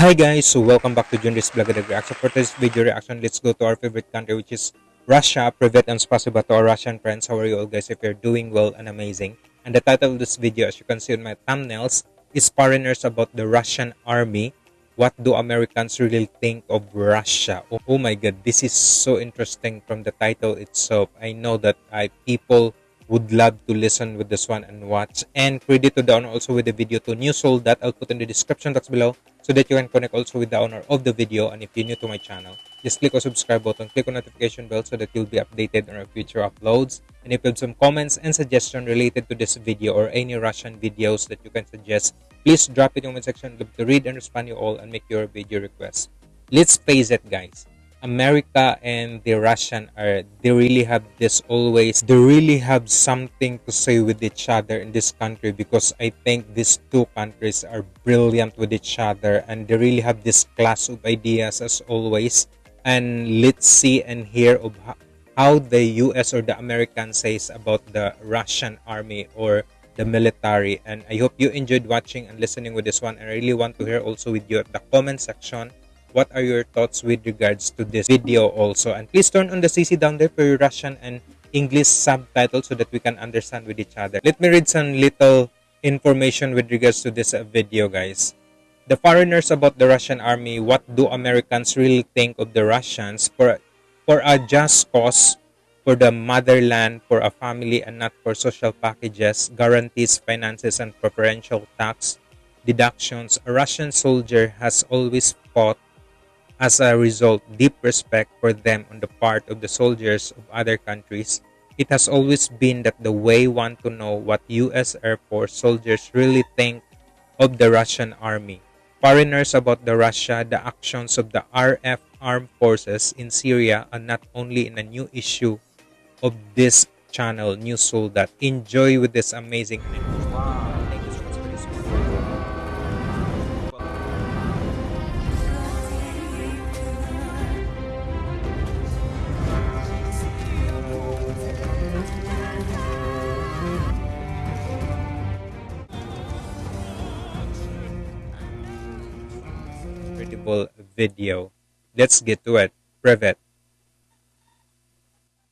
Hi guys, so welcome back to Junris the Reaction. For today's video reaction, let's go to our favorite country which is Russia. Privet and spasiba to our Russian friends. How are you all guys? If you're doing well and amazing. And the title of this video, as you can see on my thumbnails, is Foreigners About the Russian Army. What do Americans really think of Russia? Oh, oh my god, this is so interesting from the title itself. I know that I people would love to listen with this one and watch. And credit to owner also with the video to New Soul that I'll put in the description box below so that you can connect also with the owner of the video. And if you're new to my channel, just click on subscribe button, click on notification bell so that you'll be updated on our future uploads. And if you have some comments and suggestions related to this video or any Russian videos that you can suggest, please drop it in the comment section. Love to read and respond you all and make your video requests. Let's face it, guys. America and the Russian are they really have this always they really have something to say with each other in this country because I think these two countries are brilliant with each other and they really have this class of ideas as always. And let's see and hear of how the US or the American says about the Russian army or the military. And I hope you enjoyed watching and listening with this one. And I really want to hear also with you at the comment section what are your thoughts with regards to this video also? And please turn on the cc down there for your russian and english subtitles so that we can understand with each other. Let me read some little information with regards to this uh, video guys. The foreigners about the russian army what do americans really think of the russians for for a just cause for the motherland for a family and not for social packages guarantees finances and preferential tax deductions? A russian soldier has always fought as a result, deep respect for them on the part of the soldiers of other countries. It has always been that the way want to know what US Air Force soldiers really think of the Russian army. Foreigners about the Russia, the actions of the RF armed forces in Syria are not only in a new issue of this channel, New that enjoy with this amazing incredible video. Let's get to it. Privet.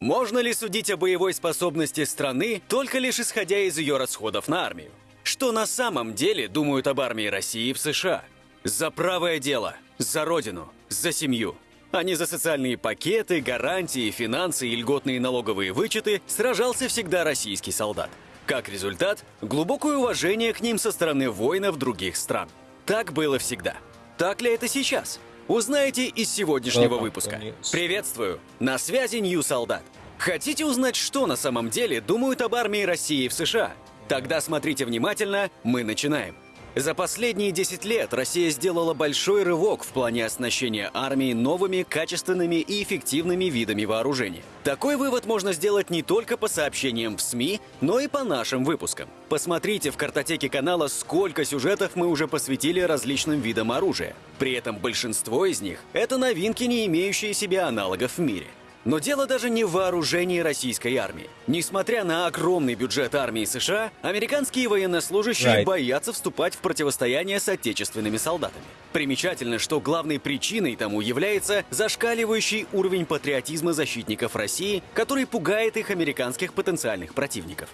Можно ли судить о боевой способности страны только лишь исходя из ее расходов на армию? Что на самом деле думают об армии России в США? За правое дело, за родину, за семью. А не за социальные пакеты, гарантии, финансы и льготные налоговые вычеты сражался всегда российский солдат. Как результат, глубокое уважение к ним со стороны воинов других стран. Так было всегда. Так ли это сейчас? Узнаете из сегодняшнего выпуска. Приветствую! На связи Нью Солдат. Хотите узнать, что на самом деле думают об армии России в США? Тогда смотрите внимательно, мы начинаем. За последние 10 лет Россия сделала большой рывок в плане оснащения армии новыми, качественными и эффективными видами вооружения. Такой вывод можно сделать не только по сообщениям в СМИ, но и по нашим выпускам. Посмотрите в картотеке канала, сколько сюжетов мы уже посвятили различным видам оружия. При этом большинство из них — это новинки, не имеющие себе аналогов в мире. Но дело даже не в вооружении российской армии. Несмотря на огромный бюджет армии США, американские военнослужащие right. боятся вступать в противостояние с отечественными солдатами. Примечательно, что главной причиной тому является зашкаливающий уровень патриотизма защитников России, который пугает их американских потенциальных противников.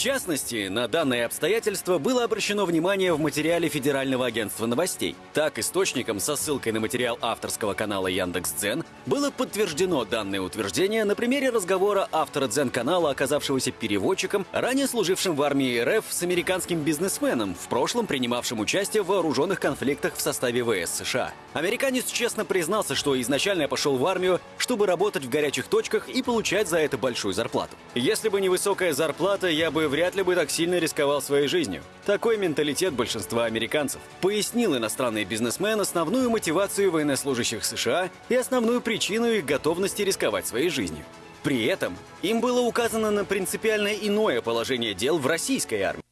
Частности, на данное обстоятельство было обращено внимание в материале Федерального агентства новостей. Так, источником со ссылкой на материал авторского канала Яндекс.Дзен было подтверждено данное утверждение на примере разговора автора Дзен-канала, оказавшегося переводчиком, ранее служившим в армии РФ с американским бизнесменом, в прошлом принимавшим участие в вооруженных конфликтах в составе ВС США. Американец честно признался, что изначально пошел в армию, чтобы работать в горячих точках и получать за это большую зарплату. Если бы не высокая зарплата, я бы вряд ли бы так сильно рисковал своей жизнью. Такой менталитет большинства американцев. Пояснил иностранный бизнесмен основную мотивацию военнослужащих США и основную причину их готовности рисковать своей жизнью. При этом им было указано на принципиально иное положение дел в российской армии.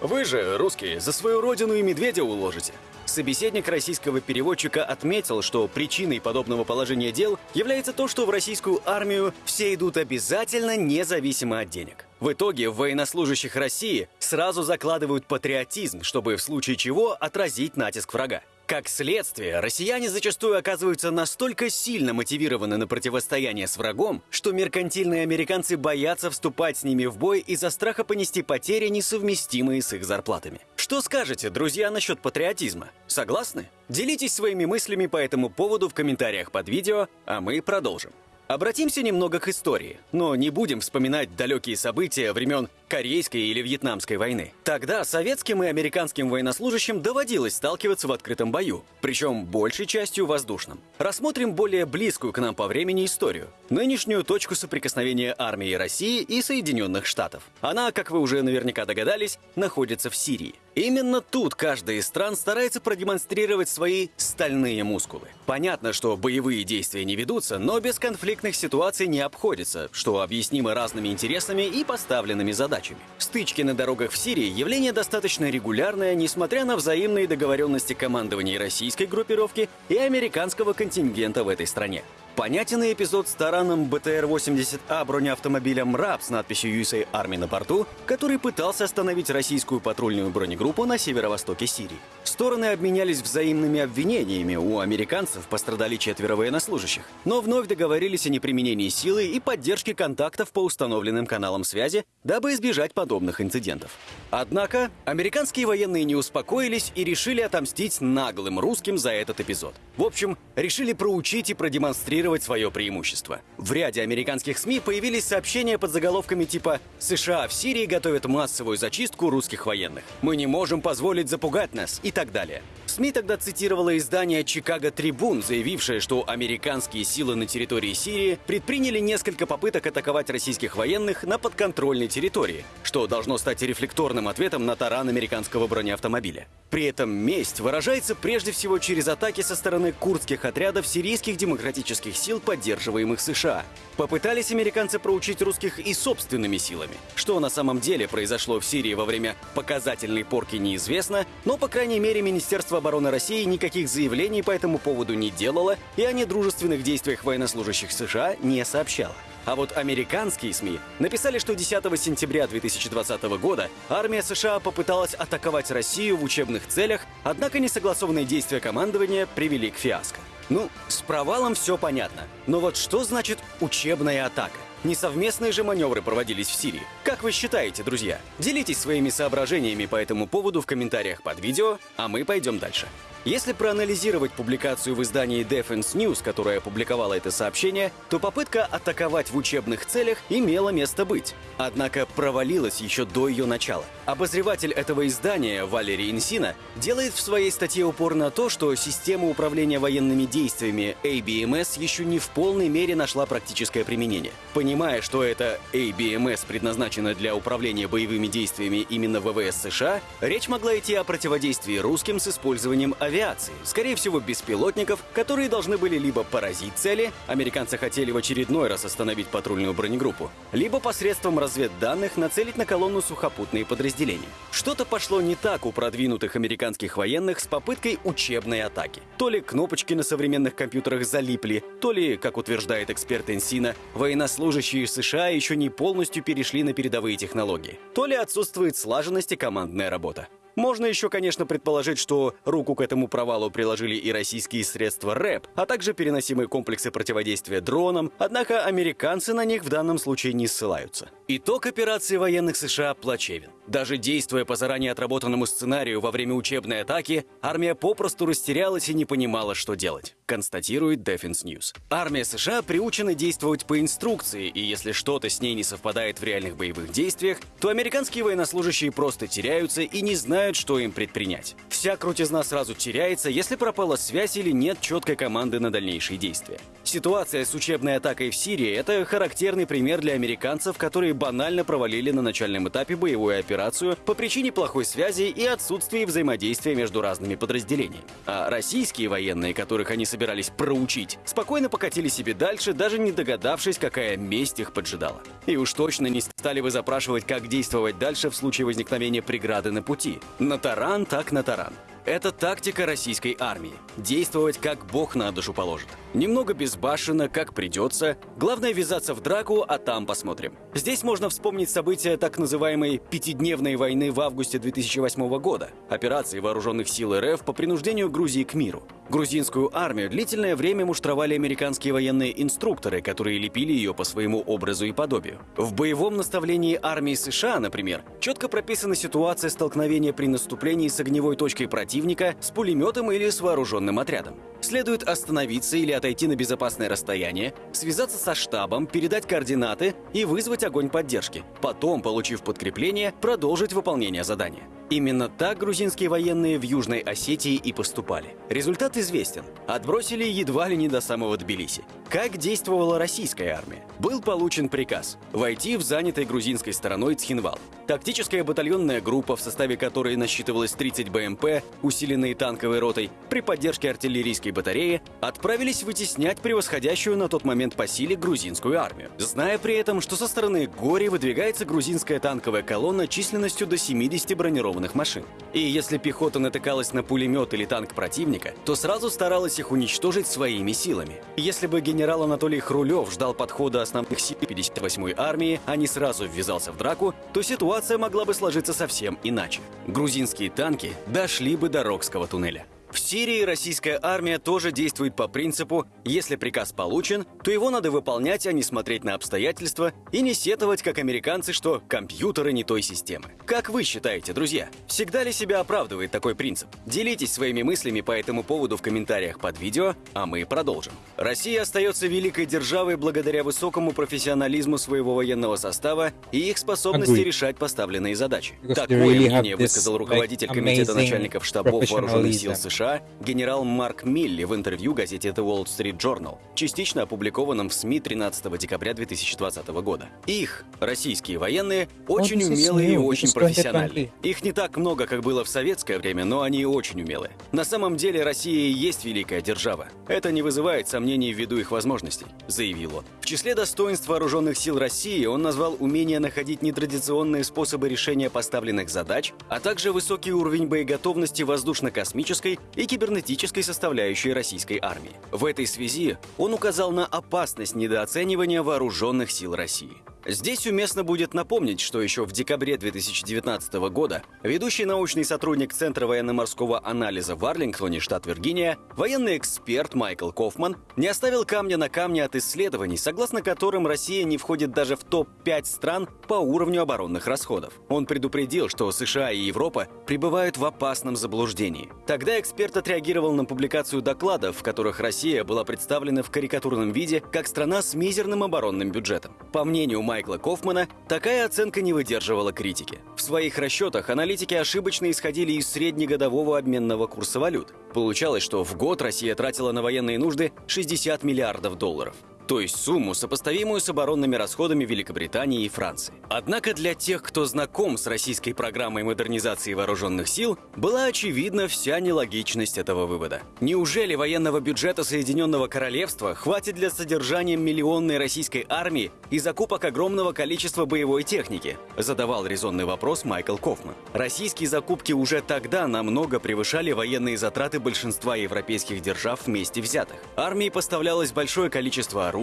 Вы же, русские, за свою родину и медведя уложите. Собеседник российского переводчика отметил, что причиной подобного положения дел является то, что в российскую армию все идут обязательно независимо от денег. В итоге в военнослужащих России сразу закладывают патриотизм, чтобы в случае чего отразить натиск врага. Как следствие, россияне зачастую оказываются настолько сильно мотивированы на противостояние с врагом, что меркантильные американцы боятся вступать с ними в бой из-за страха понести потери, несовместимые с их зарплатами. Что скажете, друзья, насчет патриотизма? Согласны? Делитесь своими мыслями по этому поводу в комментариях под видео, а мы продолжим. Обратимся немного к истории, но не будем вспоминать далекие события времен Корейской или Вьетнамской войны. Тогда советским и американским военнослужащим доводилось сталкиваться в открытом бою, причем большей частью воздушном. Рассмотрим более близкую к нам по времени историю, нынешнюю точку соприкосновения армии России и Соединенных Штатов. Она, как вы уже наверняка догадались, находится в Сирии. Именно тут каждая из стран старается продемонстрировать свои стальные мускулы. Понятно, что боевые действия не ведутся, но без конфликтных ситуаций не обходится, что объяснимо разными интересами и поставленными задачами. Стычки на дорогах в Сирии – явление достаточно регулярное, несмотря на взаимные договоренности командования российской группировки и американского контингента в этой стране. Понятен и эпизод с тараном БТР-80А бронеавтомобилем РАП с надписью USA Army на борту, который пытался остановить российскую патрульную бронегруппу на северо-востоке Сирии. Стороны обменялись взаимными обвинениями, у американцев пострадали четверо военнослужащих, но вновь договорились о неприменении силы и поддержке контактов по установленным каналам связи, дабы избежать подобных инцидентов. Однако, американские военные не успокоились и решили отомстить наглым русским за этот эпизод. В общем, решили проучить и продемонстрировать свое преимущество. В ряде американских СМИ появились сообщения под заголовками типа «США в Сирии готовят массовую зачистку русских военных», «Мы не можем позволить запугать нас» и так далее. СМИ тогда цитировало издание «Чикаго Трибун», заявившее, что американские силы на территории Сирии предприняли несколько попыток атаковать российских военных на подконтрольной территории, что должно стать рефлекторным ответом на таран американского бронеавтомобиля. При этом месть выражается прежде всего через атаки со стороны курдских отрядов сирийских демократических сил, поддерживаемых США. Попытались американцы проучить русских и собственными силами. Что на самом деле произошло в Сирии во время показательной порки неизвестно, но, по крайней мере, Министерство обороны России никаких заявлений по этому поводу не делало и о недружественных действиях военнослужащих США не сообщало. А вот американские СМИ написали, что 10 сентября 2020 года армия США попыталась атаковать Россию в учебных целях, однако несогласованные действия командования привели к фиаско. Ну, с провалом все понятно. Но вот что значит учебная атака? Несовместные же маневры проводились в Сирии. Как вы считаете, друзья? Делитесь своими соображениями по этому поводу в комментариях под видео, а мы пойдем дальше. Если проанализировать публикацию в издании Defense News, которая опубликовала это сообщение, то попытка атаковать в учебных целях имела место быть. Однако провалилась еще до ее начала. Обозреватель этого издания Валерий Инсина делает в своей статье упор на то, что система управления военными действиями ABMS еще не в полной мере нашла практическое применение. Понимая, что это ABMS предназначена для управления боевыми действиями именно ВВС США, речь могла идти о противодействии русским с использованием авиации, скорее всего беспилотников, которые должны были либо поразить цели, американцы хотели в очередной раз остановить патрульную бронегруппу, либо посредством разведданных нацелить на колонну сухопутные подразделения. Что-то пошло не так у продвинутых американских военных с попыткой учебной атаки. То ли кнопочки на современных компьютерах залипли, то ли, как утверждает эксперт Энсина, военнослужащие США еще не полностью перешли на передовые технологии, то ли отсутствует слаженность и командная работа. Можно еще, конечно, предположить, что руку к этому провалу приложили и российские средства РЭП, а также переносимые комплексы противодействия дронам, однако американцы на них в данном случае не ссылаются. Итог операции военных США плачевен. Даже действуя по заранее отработанному сценарию во время учебной атаки, армия попросту растерялась и не понимала, что делать, констатирует Defense News. Армия США приучена действовать по инструкции, и если что-то с ней не совпадает в реальных боевых действиях, то американские военнослужащие просто теряются и не знают, что им предпринять. Вся крутизна сразу теряется, если пропала связь или нет четкой команды на дальнейшие действия. Ситуация с учебной атакой в Сирии – это характерный пример для американцев, которые банально провалили на начальном этапе боевую операцию по причине плохой связи и отсутствия взаимодействия между разными подразделениями. А российские военные, которых они собирались проучить, спокойно покатили себе дальше, даже не догадавшись, какая месть их поджидала. И уж точно не стали бы запрашивать, как действовать дальше в случае возникновения преграды на пути. На таран так на таран. Это тактика российской армии. Действовать как бог на душу положит. Немного безбашенно, как придется. Главное ввязаться в драку, а там посмотрим. Здесь можно вспомнить события так называемой «пятидневной войны» в августе 2008 года. Операции вооруженных сил РФ по принуждению Грузии к миру. Грузинскую армию длительное время муштровали американские военные инструкторы, которые лепили ее по своему образу и подобию. В боевом наставлении армии США, например, четко прописана ситуация столкновения при наступлении с огневой точкой противника, с пулеметом или с вооруженным отрядом. Следует остановиться или отойти на безопасное расстояние, связаться со штабом, передать координаты и вызвать огонь поддержки. Потом, получив подкрепление, продолжить выполнение задания. Именно так грузинские военные в Южной Осетии и поступали. Результат известен. Отбросили едва ли не до самого Тбилиси. Как действовала российская армия? Был получен приказ войти в занятой грузинской стороной Цхинвал. Тактическая батальонная группа, в составе которой насчитывалось 30 БМП, усиленные танковой ротой, при поддержке артиллерийской батареи, отправились вытеснять превосходящую на тот момент по силе грузинскую армию. Зная при этом, что со стороны Гори выдвигается грузинская танковая колонна численностью до 70 бронированных бронированных машин. И если пехота натыкалась на пулемет или танк противника, то сразу старалась их уничтожить своими силами. Если бы генерал Анатолий Хрулев ждал подхода основных сил 58-й армии, а не сразу ввязался в драку, то ситуация могла бы сложиться совсем иначе. Грузинские танки дошли бы до Рокского туннеля. В Сирии российская армия тоже действует по принципу «если приказ получен, то его надо выполнять, а не смотреть на обстоятельства и не сетовать, как американцы, что компьютеры не той системы». Как вы считаете, друзья, всегда ли себя оправдывает такой принцип? Делитесь своими мыслями по этому поводу в комментариях под видео, а мы продолжим. Россия остается великой державой благодаря высокому профессионализму своего военного состава и их способности решать поставленные задачи. Такое мнение высказал руководитель комитета начальников штабов вооруженных сил professionalism. США генерал Марк Милли в интервью газете The Wall Street Journal, частично опубликованном в СМИ 13 декабря 2020 года. Их, российские военные, очень умелые и очень профессиональные. 2020. Их не так много, как было в советское время, но они очень умелые. На самом деле Россия и есть великая держава. Это не вызывает сомнений ввиду их возможностей, заявил он. В числе достоинств вооруженных сил России он назвал умение находить нетрадиционные способы решения поставленных задач, а также высокий уровень боеготовности воздушно-космической и кибернетической составляющей российской армии. В этой связи он указал на опасность недооценивания вооруженных сил России. Здесь уместно будет напомнить, что еще в декабре 2019 года ведущий научный сотрудник Центра военно-морского анализа в Арлингтоне, штат Виргиния, военный эксперт Майкл Кофман не оставил камня на камне от исследований, согласно которым Россия не входит даже в топ-5 стран по уровню оборонных расходов. Он предупредил, что США и Европа пребывают в опасном заблуждении. Тогда эксперт отреагировал на публикацию докладов, в которых Россия была представлена в карикатурном виде как страна с мизерным оборонным бюджетом. По мнению Майкла Кофмана, такая оценка не выдерживала критики. В своих расчетах аналитики ошибочно исходили из среднегодового обменного курса валют. Получалось, что в год Россия тратила на военные нужды 60 миллиардов долларов. То есть сумму, сопоставимую с оборонными расходами Великобритании и Франции. Однако для тех, кто знаком с российской программой модернизации вооруженных сил, была очевидна вся нелогичность этого вывода. Неужели военного бюджета Соединенного Королевства хватит для содержания миллионной российской армии и закупок огромного количества боевой техники? Задавал резонный вопрос Майкл Кофман. Российские закупки уже тогда намного превышали военные затраты большинства европейских держав вместе взятых. Армии поставлялось большое количество оружия.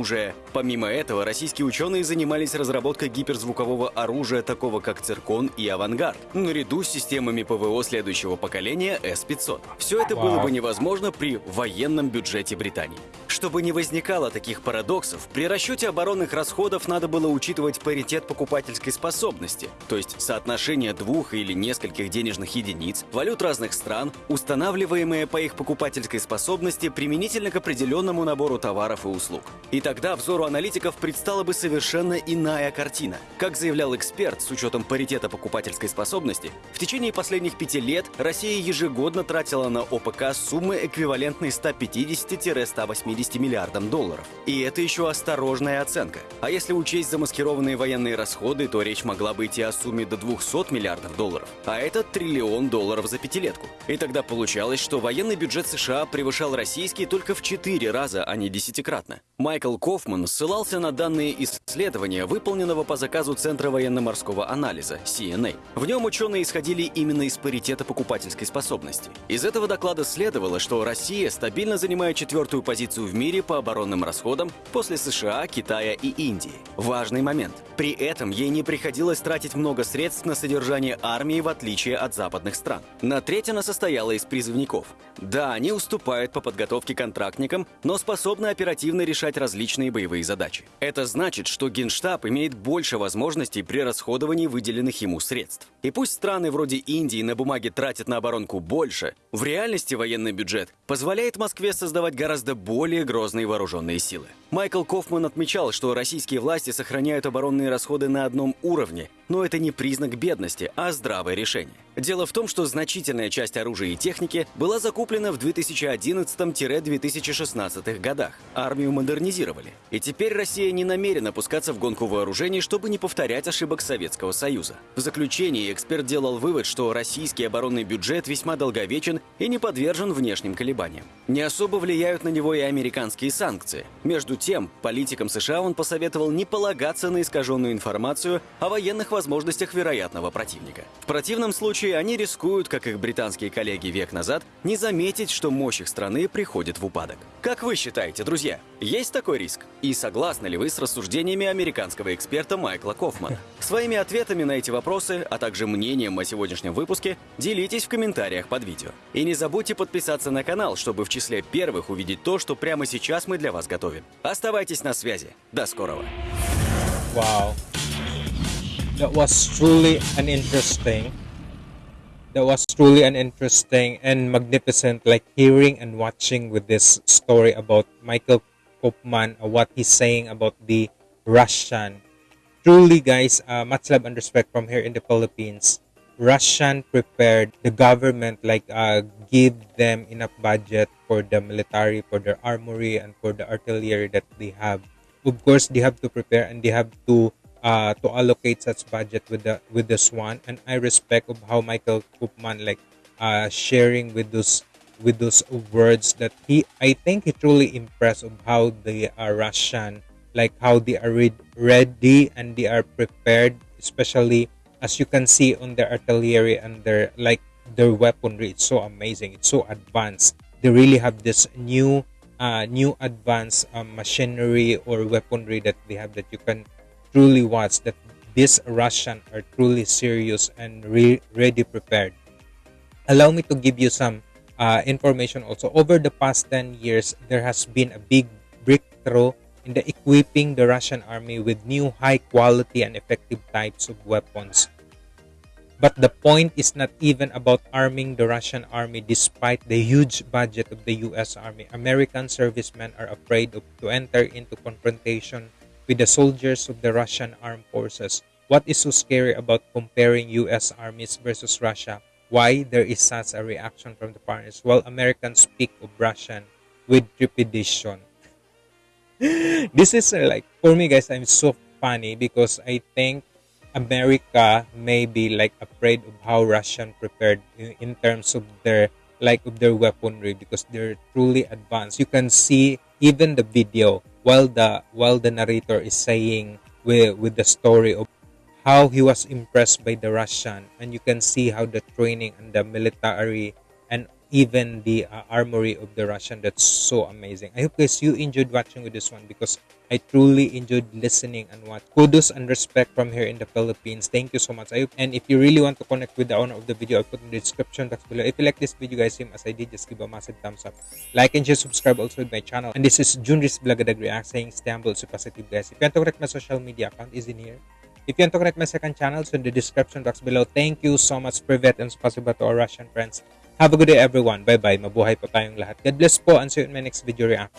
Помимо этого, российские ученые занимались разработкой гиперзвукового оружия, такого как «Циркон» и «Авангард», наряду с системами ПВО следующего поколения С-500. Все это было бы невозможно при военном бюджете Британии. Чтобы не возникало таких парадоксов, при расчете оборонных расходов надо было учитывать паритет покупательской способности, то есть соотношение двух или нескольких денежных единиц, валют разных стран, устанавливаемые по их покупательской способности применительно к определенному набору товаров и услуг. И тогда взору аналитиков предстала бы совершенно иная картина. Как заявлял эксперт, с учетом паритета покупательской способности, в течение последних пяти лет Россия ежегодно тратила на ОПК суммы, эквивалентные 150-180 миллиардам долларов. И это еще осторожная оценка. А если учесть замаскированные военные расходы, то речь могла бы идти о сумме до 200 миллиардов долларов. А это триллион долларов за пятилетку. И тогда получалось, что военный бюджет США превышал российский только в 4 раза, а не десятикратно. Майкл Кофман ссылался на данные исследования, выполненного по заказу Центра военно-морского анализа, CNA. В нем ученые исходили именно из паритета покупательской способности. Из этого доклада следовало, что Россия стабильно занимает четвертую позицию в мире по оборонным расходам после США, Китая и Индии. Важный момент. При этом ей не приходилось тратить много средств на содержание армии в отличие от западных стран. На треть она состояла из призывников. Да, они уступают по подготовке контрактникам, но способны оперативно решать различные боевые задачи. Это значит, что Генштаб имеет больше возможностей при расходовании выделенных ему средств. И пусть страны вроде Индии на бумаге тратят на оборонку больше, в реальности военный бюджет позволяет Москве создавать гораздо более грозные вооруженные силы. Майкл Кофман отмечал, что российские власти сохраняют оборонные расходы на одном уровне, но это не признак бедности, а здравое решение. Дело в том, что значительная часть оружия и техники была закуплена в 2011-2016 годах. Армию модернизировали. И теперь Россия не намерена пускаться в гонку вооружений, чтобы не повторять ошибок Советского Союза. В заключении эксперт делал вывод, что российский оборонный бюджет весьма долговечен и не подвержен внешним колебаниям. Не особо влияют на него и американские санкции. Между тем, политикам США он посоветовал не полагаться на искаженную информацию о военных возможностях вероятного противника. В противном случае они рискуют, как их британские коллеги век назад, не заметить, что мощь их страны приходит в упадок. Как вы считаете, друзья, есть такой риск? И согласны ли вы с рассуждениями американского эксперта Майкла Кофмана? Своими ответами на эти вопросы, а также мнением о сегодняшнем выпуске, делитесь в комментариях под видео. И не забудьте подписаться на канал, чтобы в числе первых увидеть то, что прямо сейчас мы для вас готовим. Оставайтесь на связи. До скорого. Wow. That was truly an interesting. That was truly an interesting and magnificent, like hearing and watching with this story about Michael Kopman, uh, what he's saying about the Russian. Truly, guys, uh, much love and respect from here in the Philippines. Russian prepared the government, like uh, give them enough budget for the military, for their armory, and for the artillery that they have. Of course, they have to prepare and they have to uh, to allocate such budget with the with this one. And I respect of how Michael Koopman like uh, sharing with those with those words that he I think he truly impressed of how they are Russian, like how they are re- ready and they are prepared, especially as you can see on their artillery and their like their weaponry. It's so amazing. It's so advanced. They really have this new uh, new advanced um, machinery or weaponry that they have that you can truly watch that these Russians are truly serious and re- ready prepared. Allow me to give you some uh, information also. Over the past 10 years, there has been a big breakthrough in the equipping the Russian army with new high quality and effective types of weapons. But the point is not even about arming the Russian army despite the huge budget of the US army. American servicemen are afraid of, to enter into confrontation with the soldiers of the Russian armed forces. What is so scary about comparing US armies versus Russia? Why there is such a reaction from the foreigners while Americans speak of Russian with trepidation? this is uh, like for me guys i'm so funny because i think america may be like afraid of how russian prepared in, in terms of their like of their weaponry because they're truly advanced you can see even the video while the while the narrator is saying with with the story of how he was impressed by the russian and you can see how the training and the military and even the uh, armory of the Russian. That's so amazing. I hope guys you enjoyed watching with this one because I truly enjoyed listening and what kudos and respect from here in the Philippines. Thank you so much. I hope, and if you really want to connect with the owner of the video, I'll put in the description box below. If you like this video guys, same as I did, just give a massive thumbs up. Like and share, subscribe also with my channel. And this is Junris Blagadag React saying stay humble, so positive guys. If you want to connect my social media account is in here. If you want to connect my second channel, so in the description box below. Thank you so much, Privet, and spasiba to our Russian friends. Have a good day everyone. Bye-bye. Mabuhay po tayong lahat. God bless po and see you in my next video reaction.